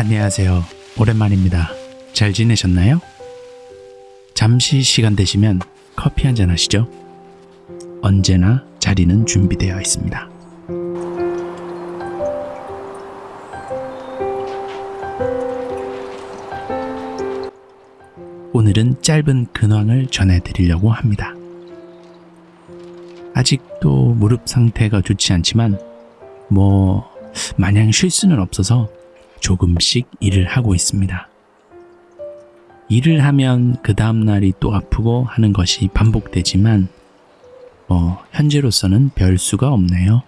안녕하세요. 오랜만입니다. 잘 지내셨나요? 잠시 시간 되시면 커피 한잔 하시죠. 언제나 자리는 준비되어 있습니다. 오늘은 짧은 근황을 전해드리려고 합니다. 아직도 무릎 상태가 좋지 않지만 뭐 마냥 쉴 수는 없어서 조금씩 일을 하고 있습니다. 일을 하면 그 다음날이 또 아프고 하는 것이 반복되지만 뭐 현재로서는 별 수가 없네요.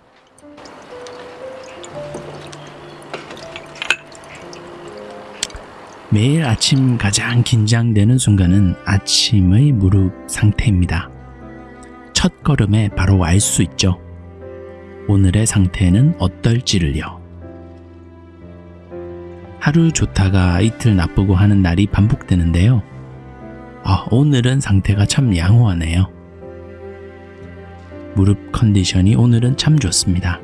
매일 아침 가장 긴장되는 순간은 아침의 무릎 상태입니다. 첫 걸음에 바로 알 수 있죠. 오늘의 상태는 어떨지를요. 하루 좋다가 이틀 나쁘고 하는 날이 반복되는데요. 아, 오늘은 상태가 참 양호하네요. 무릎 컨디션이 오늘은 참 좋습니다.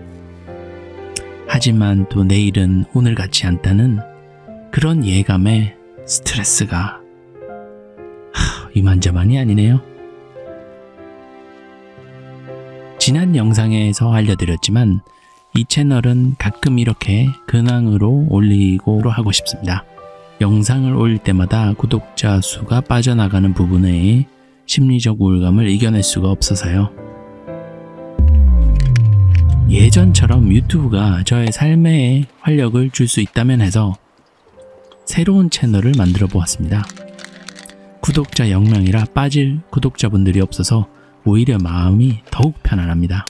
하지만 또 내일은 오늘 같지 않다는 그런 예감에 스트레스가 하, 이만저만이 아니네요. 지난 영상에서 알려드렸지만 이 채널은 가끔 이렇게 근황으로 올리고 하고 싶습니다. 영상을 올릴 때마다 구독자 수가 빠져나가는 부분에 심리적 우울감을 이겨낼 수가 없어서요. 예전처럼 유튜브가 저의 삶에 활력을 줄 수 있다면 해서 새로운 채널을 만들어 보았습니다. 구독자 0명이라 빠질 구독자분들이 없어서 오히려 마음이 더욱 편안합니다.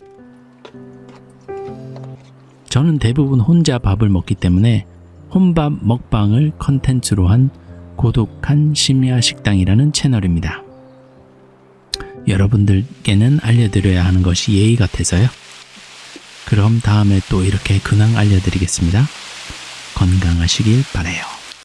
저는 대부분 혼자 밥을 먹기 때문에 혼밥 먹방을 컨텐츠로 한 고독한 심야 식당이라는 채널입니다. 여러분들께는 알려드려야 하는 것이 예의 같아서요. 그럼 다음에 또 이렇게 근황 알려드리겠습니다. 건강하시길 바래요.